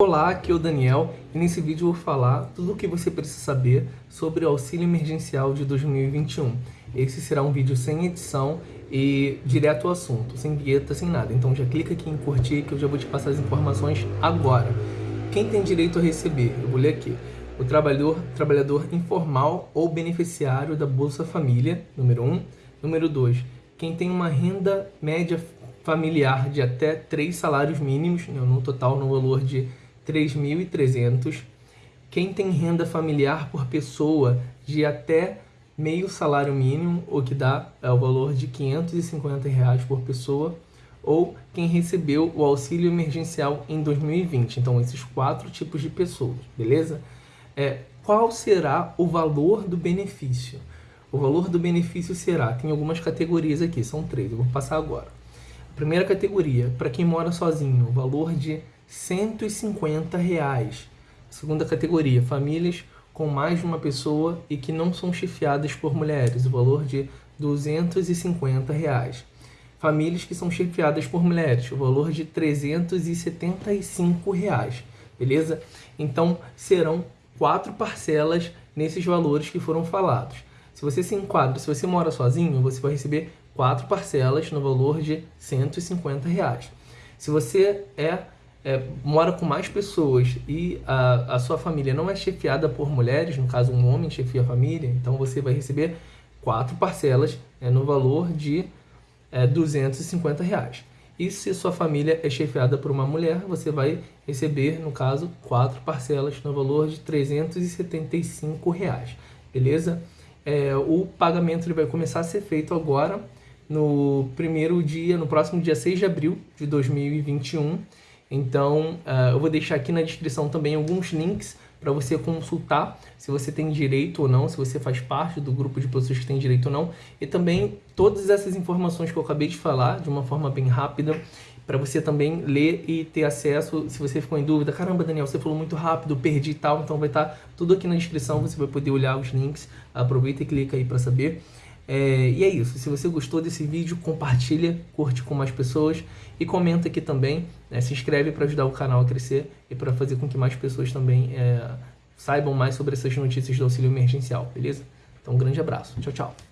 Olá, aqui é o Daniel e nesse vídeo eu vou falar tudo o que você precisa saber sobre o auxílio emergencial de 2021. Esse será um vídeo sem edição e direto ao assunto, sem vinheta, sem nada. Então já clica aqui em curtir que eu já vou te passar as informações agora. Quem tem direito a receber? Eu vou ler aqui. O trabalhador, trabalhador informal ou beneficiário da Bolsa Família, número 1. Um. Número 2. Quem tem uma renda média familiar de até 3 salários mínimos, né, no total no valor de 3.300. Quem tem renda familiar por pessoa de até meio salário mínimo, o que dá é, o valor de 550 reais por pessoa, ou quem recebeu o auxílio emergencial em 2020. Então, esses quatro tipos de pessoas, beleza? É, qual será o valor do benefício? O valor do benefício será, tem algumas categorias aqui, são três, eu vou passar agora. Primeira categoria, para quem mora sozinho, o valor de 150 reais. Segunda categoria, famílias com mais de uma pessoa e que não são chefiadas por mulheres, o valor de 250 reais. Famílias que são chefiadas por mulheres, o valor de 375 reais, beleza? Então serão quatro parcelas nesses valores que foram falados. Se você se enquadra, se você mora sozinho, você vai receber quatro parcelas no valor de 150 reais. Se você é é, mora com mais pessoas e a, a sua família não é chefiada por mulheres, no caso um homem chefia a família, então você vai receber quatro parcelas é, no valor de é, 250 reais. E se sua família é chefiada por uma mulher, você vai receber, no caso, quatro parcelas no valor de 375 reais, beleza? É, o pagamento ele vai começar a ser feito agora no primeiro dia, no próximo dia 6 de abril de 2021, então, uh, eu vou deixar aqui na descrição também alguns links para você consultar se você tem direito ou não, se você faz parte do grupo de pessoas que tem direito ou não. E também todas essas informações que eu acabei de falar, de uma forma bem rápida, para você também ler e ter acesso, se você ficou em dúvida, caramba Daniel, você falou muito rápido, perdi e tal, então vai estar tá tudo aqui na descrição, você vai poder olhar os links, aproveita e clica aí para saber. É, e é isso, se você gostou desse vídeo, compartilha, curte com mais pessoas e comenta aqui também, né, se inscreve para ajudar o canal a crescer e para fazer com que mais pessoas também é, saibam mais sobre essas notícias do auxílio emergencial, beleza? Então um grande abraço, tchau, tchau.